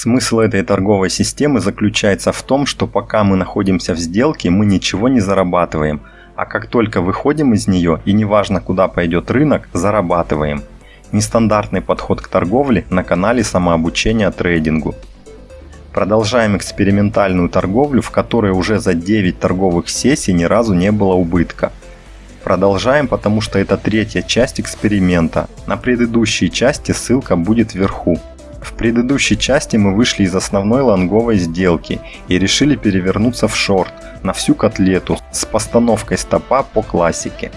Смысл этой торговой системы заключается в том, что пока мы находимся в сделке, мы ничего не зарабатываем, а как только выходим из нее и неважно куда пойдет рынок, зарабатываем. Нестандартный подход к торговле на канале самообучения трейдингу. Продолжаем экспериментальную торговлю, в которой уже за 9 торговых сессий ни разу не было убытка. Продолжаем, потому что это третья часть эксперимента. На предыдущей части ссылка будет вверху. В предыдущей части мы вышли из основной лонговой сделки и решили перевернуться в шорт на всю котлету с постановкой стопа по классике.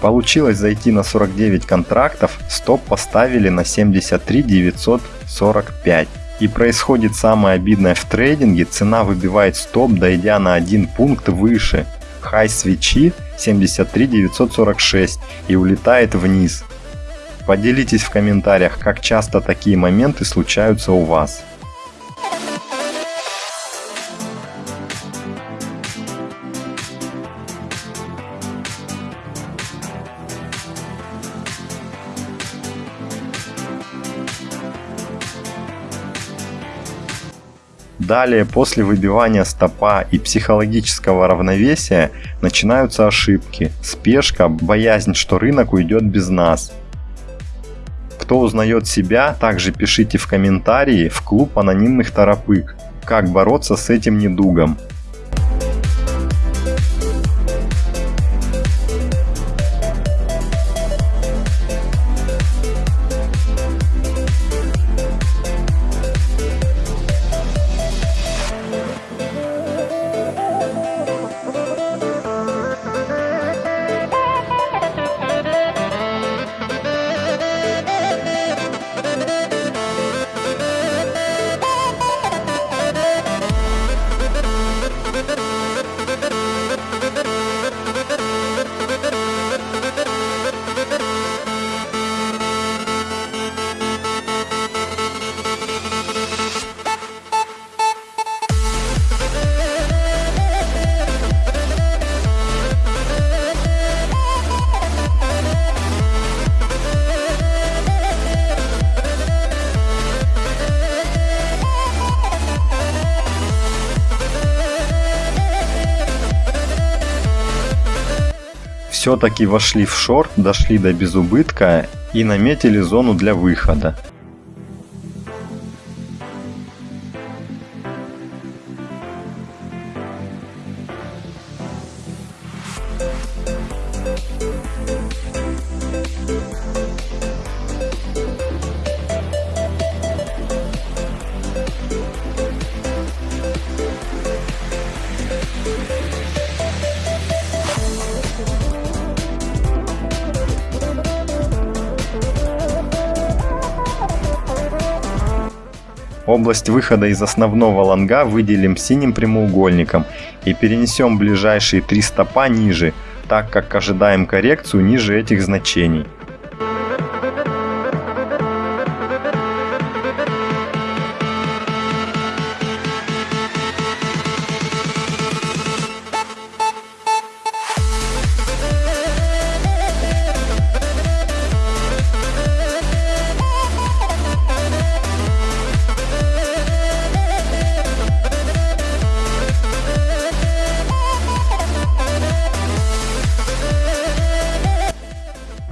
Получилось зайти на 49 контрактов, стоп поставили на 73 945. И происходит самое обидное в трейдинге, цена выбивает стоп, дойдя на один пункт выше. Хай свечи 73 946 и улетает вниз. Поделитесь в комментариях, как часто такие моменты случаются у вас. Далее, после выбивания стопа и психологического равновесия, начинаются ошибки, спешка, боязнь, что рынок уйдет без нас. Кто узнает себя, также пишите в комментарии в клуб анонимных торопык, как бороться с этим недугом. Все-таки вошли в шорт, дошли до безубытка и наметили зону для выхода. Область выхода из основного лонга выделим синим прямоугольником и перенесем ближайшие три стопа ниже, так как ожидаем коррекцию ниже этих значений.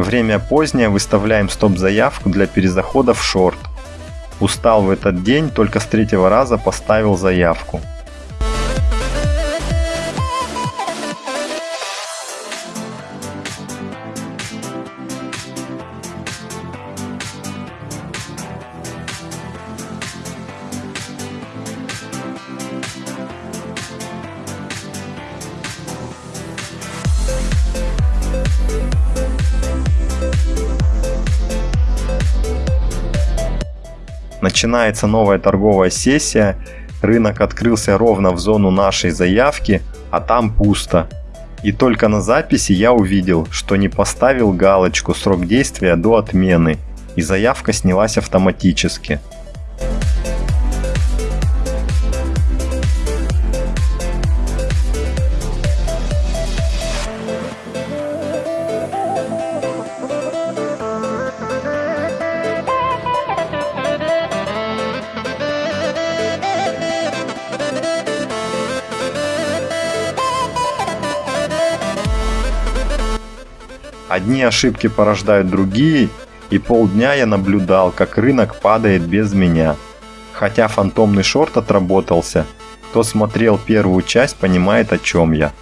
Время позднее, выставляем стоп-заявку для перезахода в шорт. Устал в этот день, только с третьего раза поставил заявку. Начинается новая торговая сессия, рынок открылся ровно в зону нашей заявки, а там пусто. И только на записи я увидел, что не поставил галочку «Срок действия до отмены» и заявка снялась автоматически. Одни ошибки порождают другие, и полдня я наблюдал, как рынок падает без меня. Хотя фантомный шорт отработался, кто смотрел первую часть, понимает о чем я.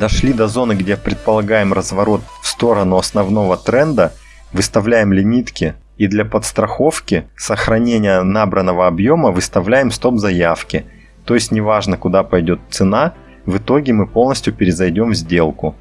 Дошли до зоны, где предполагаем разворот в сторону основного тренда, выставляем лимитки и для подстраховки сохранения набранного объема выставляем стоп-заявки. То есть неважно куда пойдет цена, в итоге мы полностью перезайдем в сделку.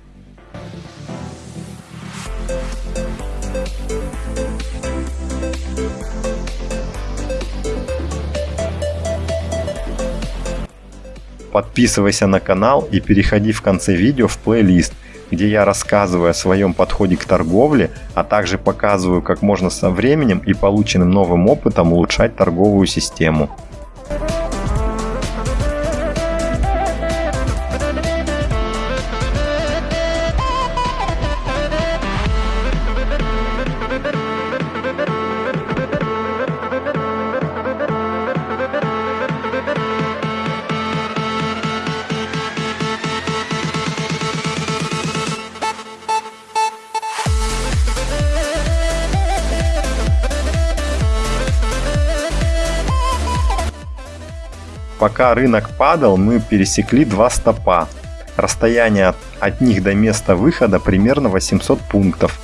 Подписывайся на канал и переходи в конце видео в плейлист, где я рассказываю о своем подходе к торговле, а также показываю, как можно со временем и полученным новым опытом улучшать торговую систему. Пока рынок падал, мы пересекли два стопа. Расстояние от них до места выхода примерно 800 пунктов.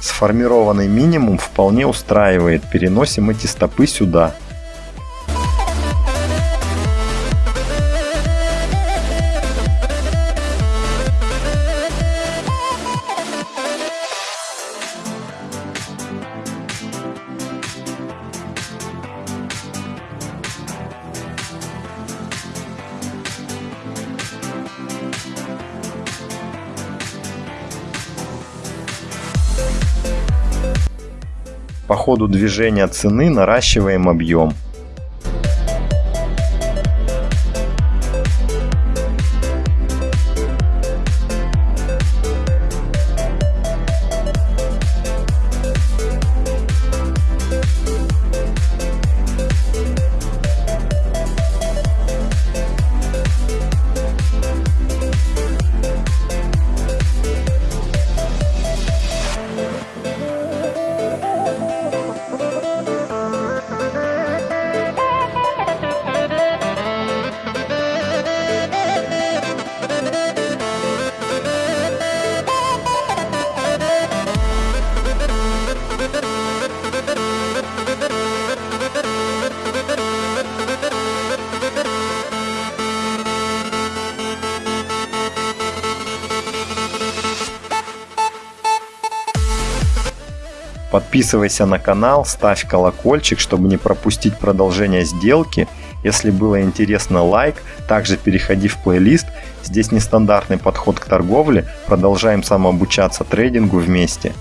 Сформированный минимум вполне устраивает, переносим эти стопы сюда. По ходу движения цены наращиваем объем. Подписывайся на канал, ставь колокольчик, чтобы не пропустить продолжение сделки. Если было интересно, лайк. Также переходи в плейлист. Здесь нестандартный подход к торговле. Продолжаем самообучаться трейдингу вместе.